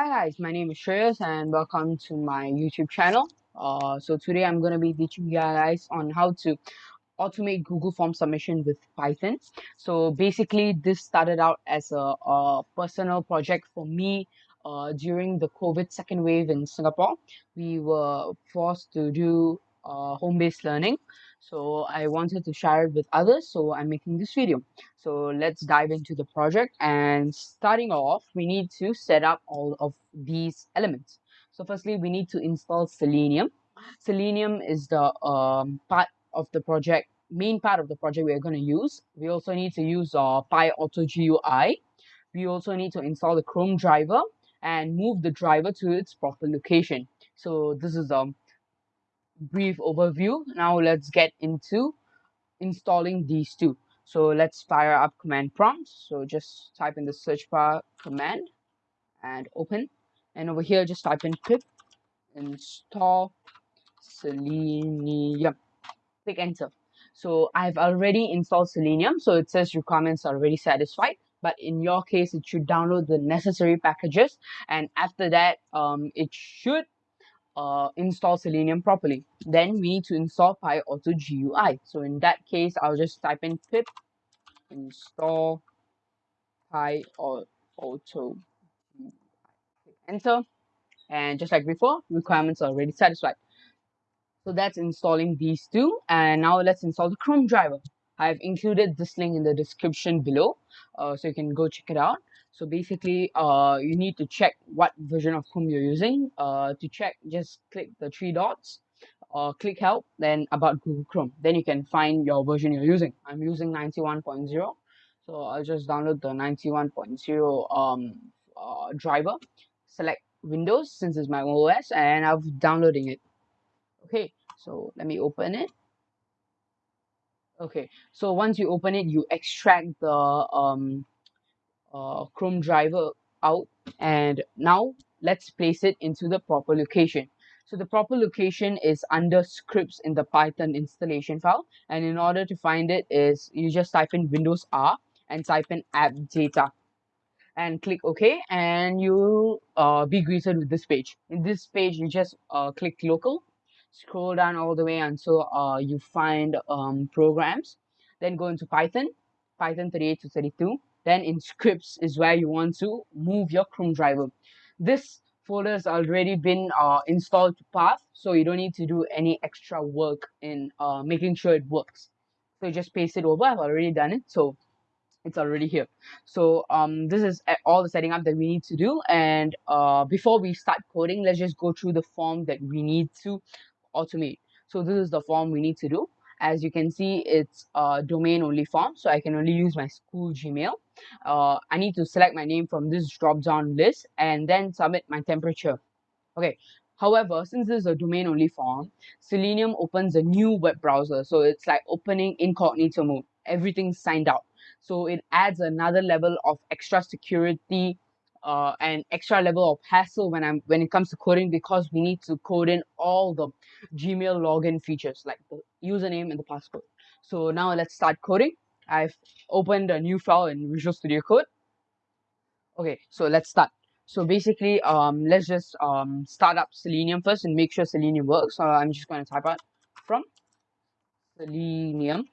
Hi guys, my name is Shreyas and welcome to my YouTube channel. Uh, so today I'm going to be teaching you guys on how to automate Google Form submission with Python. So basically this started out as a, a personal project for me uh, during the COVID second wave in Singapore. We were forced to do uh, home-based learning so I wanted to share it with others so I'm making this video. So let's dive into the project and starting off we need to set up all of these elements. So firstly we need to install Selenium. Selenium is the um, part of the project main part of the project we're going to use. We also need to use our uh, PyAuto GUI we also need to install the Chrome driver and move the driver to its proper location. So this is a brief overview. Now let's get into installing these two. So let's fire up command prompts. So just type in the search bar command and open. And over here just type in pip install selenium. Click enter. So I've already installed selenium. So it says requirements are already satisfied. But in your case it should download the necessary packages. And after that um, it should uh, install Selenium properly. Then we need to install PyAuto GUI. So in that case, I'll just type in pip install PyAuto GUI. Enter. And just like before, requirements are already satisfied. So that's installing these two. And now let's install the Chrome driver. I've included this link in the description below. Uh, so you can go check it out. So basically, uh, you need to check what version of Chrome you're using. Uh, to check, just click the three dots, or click help, then about Google Chrome. Then you can find your version you're using. I'm using 91.0, so I'll just download the 91.0 um uh, driver. Select Windows since it's my OS, and I'm downloading it. Okay, so let me open it. Okay, so once you open it, you extract the um uh, Chrome driver out and now let's place it into the proper location. So the proper location is under scripts in the Python installation file and in order to find it is you just type in Windows R and type in app data and click OK and you'll uh, be greeted with this page. In this page you just uh, click local scroll down all the way until uh, you find um, programs then go into Python Python 38 to 32 then in scripts is where you want to move your Chrome driver. This folder has already been uh, installed to path, so you don't need to do any extra work in uh, making sure it works. So you just paste it over. I've already done it, so it's already here. So um, this is all the setting up that we need to do. And uh, before we start coding, let's just go through the form that we need to automate. So this is the form we need to do as you can see it's a domain only form so I can only use my school Gmail uh, I need to select my name from this drop down list and then submit my temperature. Okay. However since this is a domain only form Selenium opens a new web browser. So it's like opening incognito mode. Everything's signed out. So it adds another level of extra security uh, an extra level of hassle when I'm when it comes to coding because we need to code in all the Gmail login features like the username and the password. So now let's start coding. I've opened a new file in Visual Studio Code. Okay, so let's start. So basically, um, let's just um start up Selenium first and make sure Selenium works. So I'm just going to type out from Selenium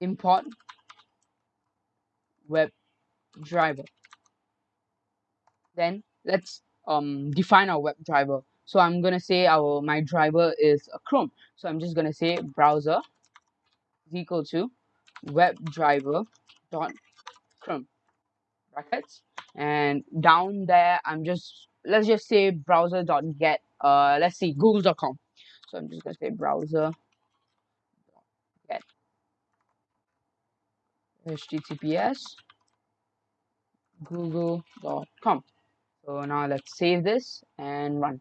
import web driver then let's um define our web driver so i'm gonna say our my driver is a chrome so i'm just gonna say browser is equal to web driver dot chrome brackets. And down there i'm just let's just say browser dot get uh let's see google.com so i'm just gonna say browser get. Https google.com so now let's save this and run.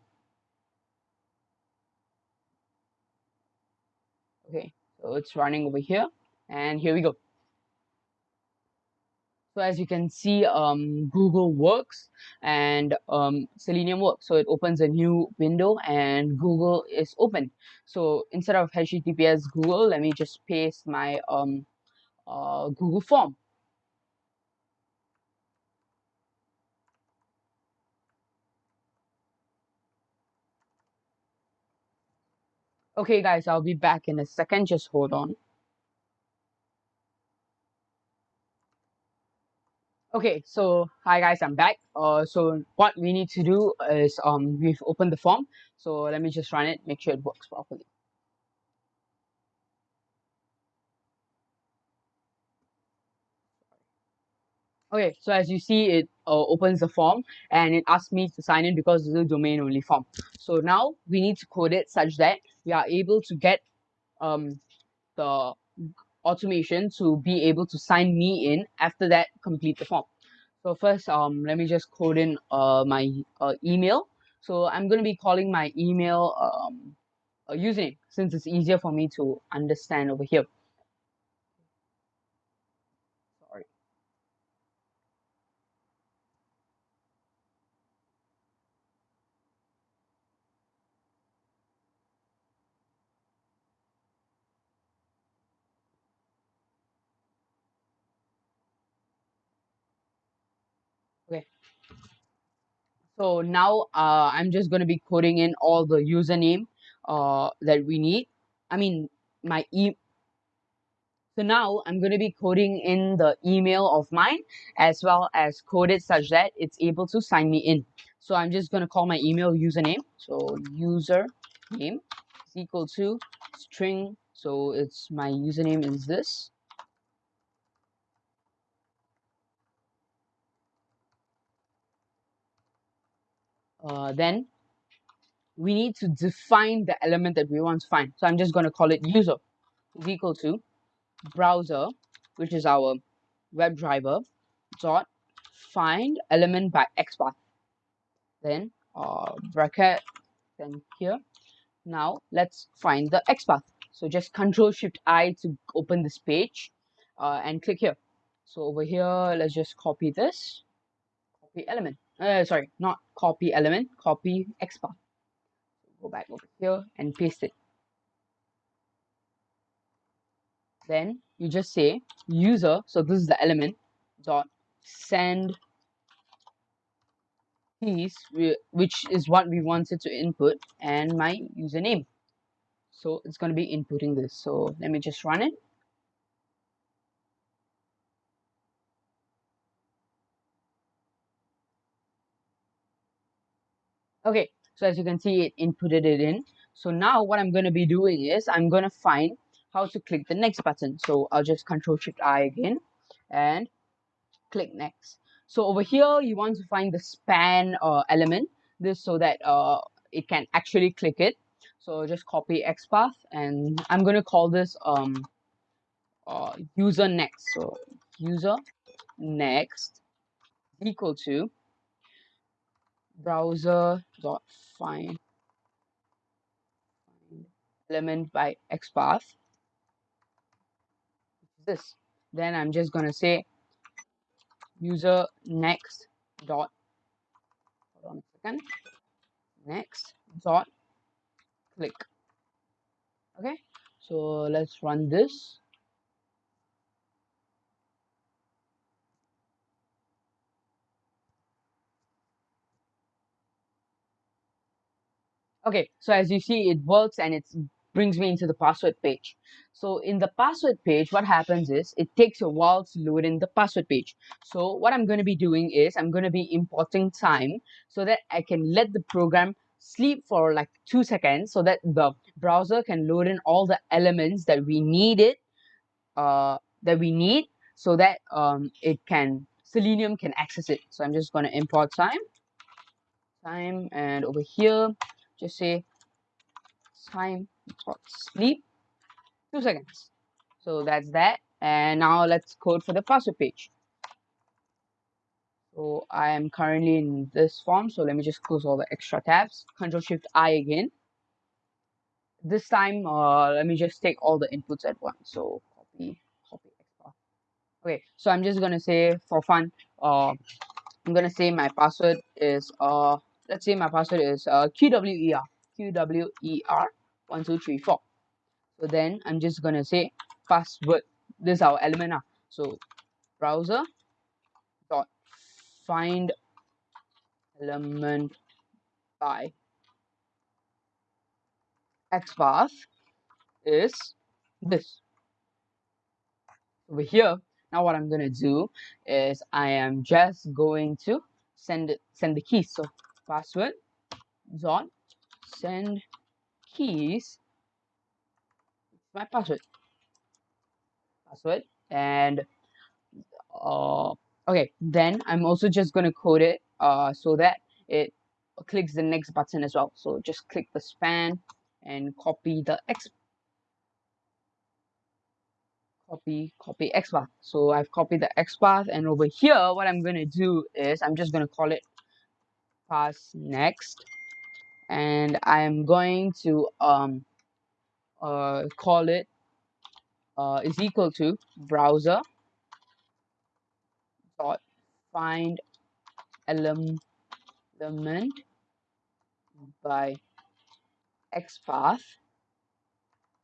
Okay, it's running over here and here we go. So as you can see, um, Google works and um, Selenium works. So it opens a new window and Google is open. So instead of HTTPS Google, let me just paste my um, uh, Google form. Okay, guys, I'll be back in a second. Just hold on. Okay, so hi guys, I'm back. Uh, so what we need to do is um we've opened the form. So let me just run it, make sure it works properly. Okay, so as you see, it opens the form and it asks me to sign in because it's a domain only form. So now we need to code it such that we are able to get um the automation to be able to sign me in after that complete the form. So first, um, let me just code in uh, my uh, email. So I'm going to be calling my email um, username since it's easier for me to understand over here. Okay. So now uh, I'm just going to be coding in all the username uh, that we need. I mean, my e so now I'm going to be coding in the email of mine as well as code it such that it's able to sign me in. So I'm just going to call my email username. So user name is equal to string. So it's my username is this. Uh, then we need to define the element that we want to find. So I'm just going to call it user is equal to browser, which is our WebDriver, dot find element by XPath. Then uh, bracket, then here. Now let's find the XPath. So just Control Shift I to open this page uh, and click here. So over here, let's just copy this, copy element. Uh, sorry, not copy element, copy XPath. Go back over here and paste it. then you just say user so this is the element dot send keys which is what we wanted to input and my username so it's going to be inputting this so let me just run it okay so as you can see it inputted it in so now what i'm going to be doing is i'm going to find how to click the next button. So I'll just control shift I again and click next. So over here, you want to find the span uh, element, this so that uh, it can actually click it. So just copy XPath and I'm going to call this um, uh, user next. So user next equal to browser dot find element by XPath. This. Then I'm just gonna say user next dot hold on a second. Next dot click. Okay. So let's run this okay so as you see it works and it brings me into the password page. So in the password page, what happens is it takes a while to load in the password page. So what I'm going to be doing is I'm going to be importing time so that I can let the program sleep for like two seconds so that the browser can load in all the elements that we needed uh, that we need so that um, it can Selenium can access it. So I'm just going to import time time and over here just say time sleep. Two seconds. So that's that. And now let's code for the password page. So I am currently in this form. So let me just close all the extra tabs. Control shift I again. This time uh, let me just take all the inputs at once. So copy copy extra okay so I'm just gonna say for fun uh, I'm gonna say my password is uh let's say my password is uh, QWER QWER one two three four. So then i'm just gonna say password. This is our element now so browser dot find element by xpath is this. Over here now what I'm gonna do is I am just going to send it send the keys. So password dot send keys. My password. Password and uh okay then I'm also just gonna code it uh so that it clicks the next button as well. So just click the span and copy the X copy copy XPath so I've copied the X path and over here what I'm gonna do is I'm just gonna call it pass next and I am going to um uh call it uh is equal to browser dot find element element by xpath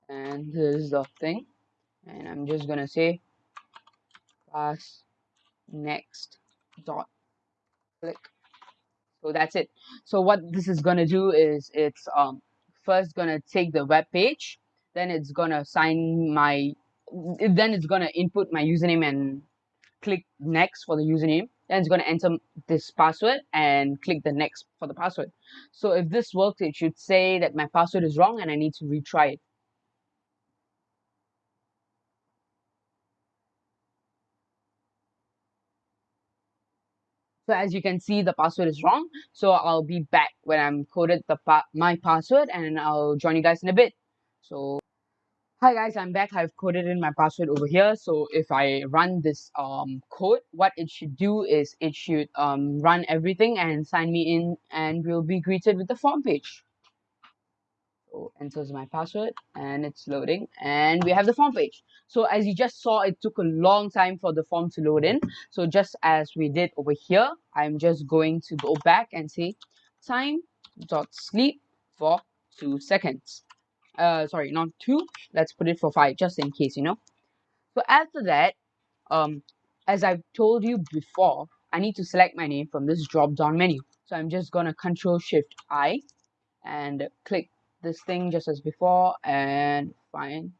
and this is the thing and I'm just gonna say pass next dot click so that's it. So what this is gonna do is it's um first gonna take the web page then it's gonna sign my then it's gonna input my username and click next for the username. Then it's to enter this password and click the next for the password. So if this works it should say that my password is wrong and I need to retry it So as you can see, the password is wrong. So I'll be back when I'm coded the pa my password and I'll join you guys in a bit. So hi guys, I'm back. I've coded in my password over here. So if I run this um code, what it should do is it should um run everything and sign me in and we'll be greeted with the form page. Enters my password and it's loading and we have the form page. So as you just saw, it took a long time for the form to load in. So just as we did over here, I'm just going to go back and say time dot sleep for two seconds. Uh, sorry, not two. Let's put it for five, just in case, you know. So after that, um, as I've told you before, I need to select my name from this drop down menu. So I'm just gonna Control Shift I and click this thing just as before and find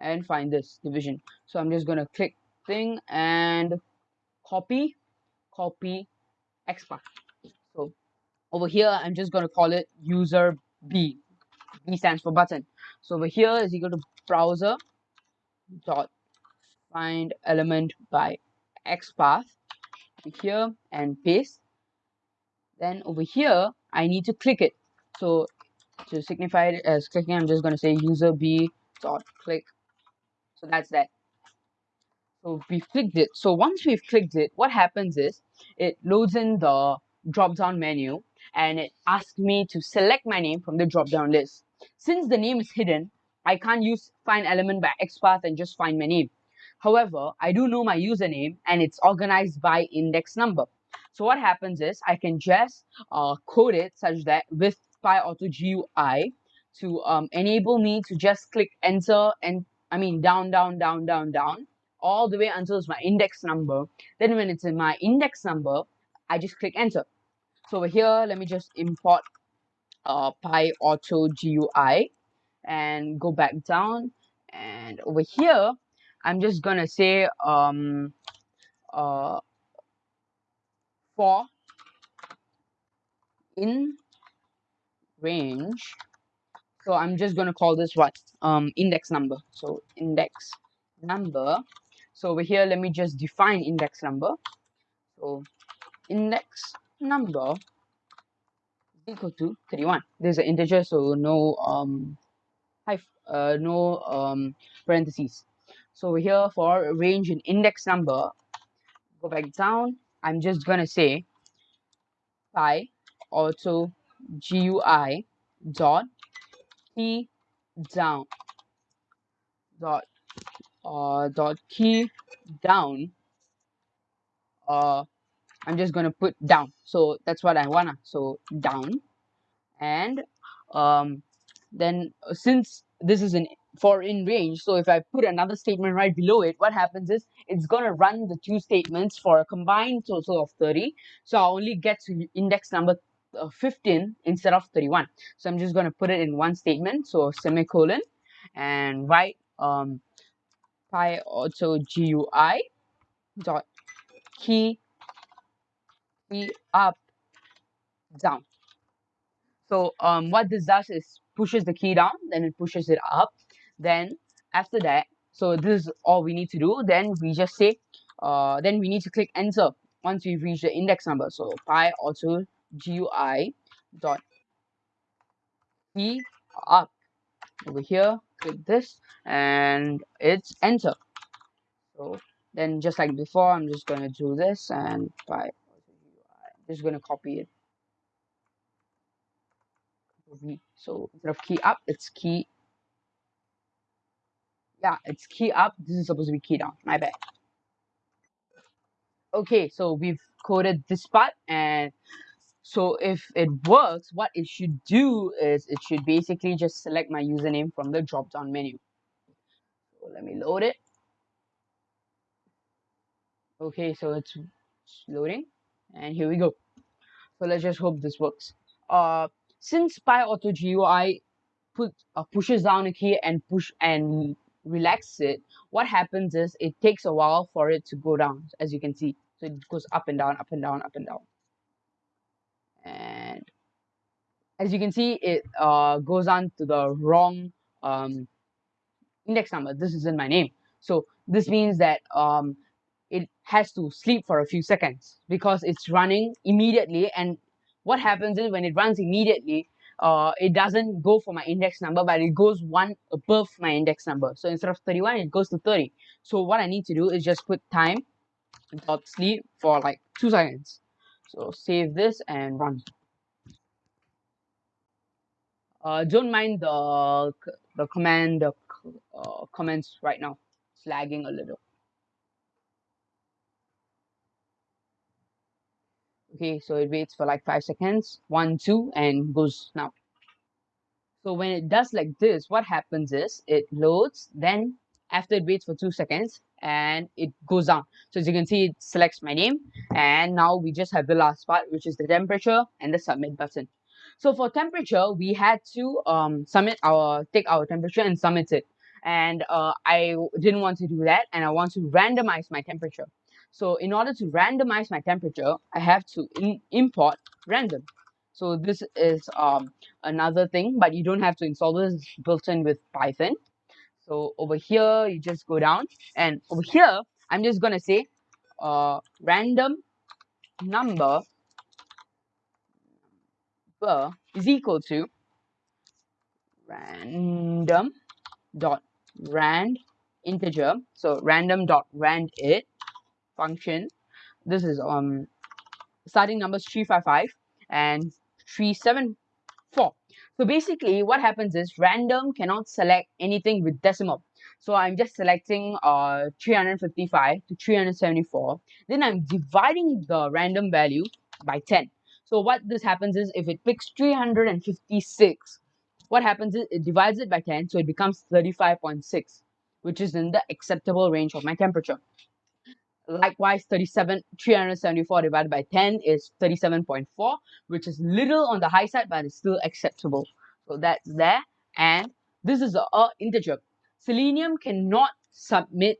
and find this division. So i'm just to click thing and copy copy xpath so over here i'm just to call it user b. B stands for button. So over here is equal to browser dot find element by xpath here and paste. Then over here i need to click it. So to signify it as clicking I'm just going to say user b dot click. So that's that. So we've clicked it. So once we've clicked it what happens is it loads in the drop down menu and it asks me to select my name from the drop down list. Since the name is hidden I can't use find element by xpath and just find my name. However I do know my username and it's organized by index number. So what happens is I can just uh, code it such that with Auto GUI to um, enable me to just click enter and I mean down, down, down, down, down all the way until it's my index number. Then when it's in my index number, I just click enter. So over here, let me just import uh, Auto GUI and go back down. And over here, I'm just gonna say um, uh, for in range. So i'm just going to call this what? Um index number. So index number. So over here let me just define index number. So index number equal to 31 there's an integer so no um uh, no um parentheses. So over here for range and index number go back down. I'm just gonna say pi auto GUI dot key down dot uh dot key down uh I'm just gonna put down. So that's what I wanna. So down. And um then uh, since this is an for in range so if I put another statement right below it what happens is it's gonna run the two statements for a combined total of 30 so I only get to index number 15 instead of 31 so i'm just going to put it in one statement. So semicolon and write um PyAuto GUI dot key key up down. So um what this does is pushes the key down then it pushes it up. Then after that so this is all we need to do. Then we just say uh then we need to click enter once we've reached the index number. So pi auto gui dot key up over here click this and it's enter. So then just like before i'm just to do this and by just to copy it. So instead of key up it's key. Yeah it's key up. This is supposed to be key down. My bad. Okay so we've coded this part and so if it works what it should do is it should basically just select my username from the drop down menu. So let me load it. Okay so it's loading and here we go. So let's just hope this works. Uh since PyAuto GUI put uh, pushes down a key and push and relax it what happens is it takes a while for it to go down as you can see. So it goes up and down up and down up and down and as you can see it uh goes on to the wrong um index number. This isn't my name. So this means that um it has to sleep for a few seconds because it's running immediately. And what happens is when it runs immediately uh, it doesn't go for my index number but it goes one above my index number. So instead of 31 it goes to 30 so what I need to do is just put time dot sleep for like two seconds. So save this and run uh, don't mind the the command uh, comments right now. It's lagging a little. Okay so it waits for like five seconds. One two and goes now. So when it does like this what happens is it loads then after it waits for two seconds and it goes down. So as you can see it selects my name and now we just have the last part which is the temperature and the submit button so for temperature we had to um submit our take our temperature and submit it and uh, I didn't want to do that and I want to randomize my temperature so in order to randomize my temperature, I have to import random. So this is um, another thing, but you don't have to install this built in with Python. So over here, you just go down and over here, I'm just to say uh, random number is equal to random dot rand integer. So random dot randint function. This is um starting numbers 355 and 374. So basically what happens is random cannot select anything with decimal. So I'm just selecting uh 355 to 374. Then I'm dividing the random value by 10. So what this happens is if it picks 356, what happens is it divides it by 10, so it becomes 35.6, which is in the acceptable range of my temperature. Likewise, 37, 374 divided by 10 is 37.4, which is little on the high side, but it's still acceptable. So that's there. And this is a, a integer. Selenium cannot submit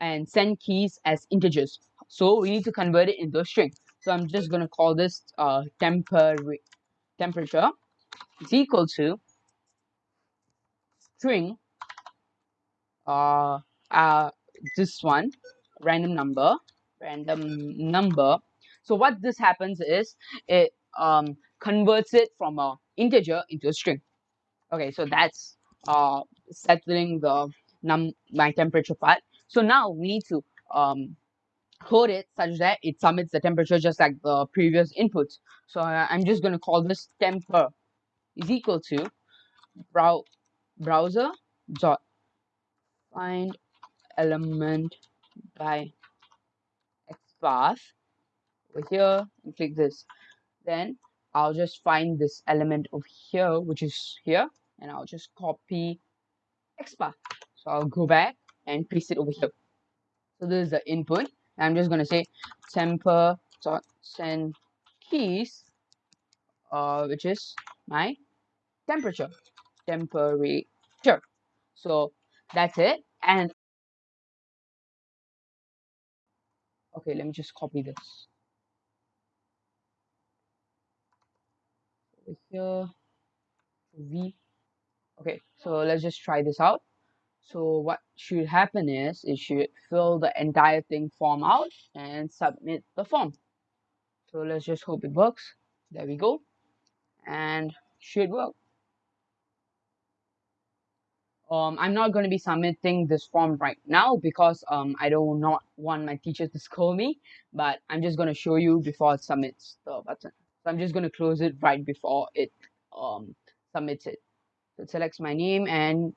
and send keys as integers. So we need to convert it into a string. So I'm just going to call this uh, temper temperature is equal to string uh, uh, this one random number random number. So what this happens is it um converts it from a integer into a string. Okay so that's uh settling the num my temperature part. So now we need to um code it such that it submits the temperature just like the previous inputs so uh, i'm just going to call this temper is equal to brow browser dot find element by XPath over here and click this. Then I'll just find this element over here which is here and I'll just copy XPath. So I'll go back and paste it over here. So this is the input I'm just going to say temper dot send keys uh, which is my temperature. Temperature. So that's it and okay let me just copy this. Over here v. Okay so let's just try this out so what should happen is it should fill the entire thing form out and submit the form so let's just hope it works there we go and should work um, I'm not going to be submitting this form right now because um, I do not want my teacher to scold me, but I'm just going to show you before it submits the button. So I'm just going to close it right before it um, submits it. So it selects my name and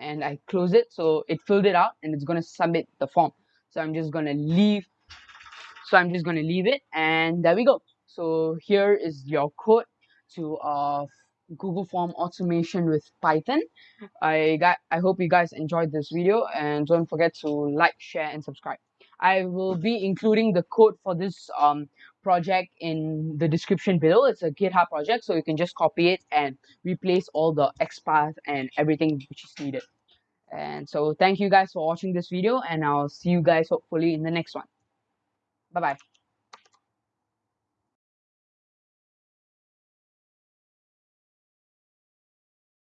and I close it. So it filled it out and it's going to submit the form. So I'm just going to leave. So I'm just going to leave it and there we go. So here is your code to uh, Google Form automation with Python. I got I hope you guys enjoyed this video and don't forget to like, share and subscribe. I will be including the code for this um, project in the description below. It's a GitHub project, so you can just copy it and replace all the XPath and everything which is needed. And so thank you guys for watching this video and I'll see you guys hopefully in the next one. Bye-bye.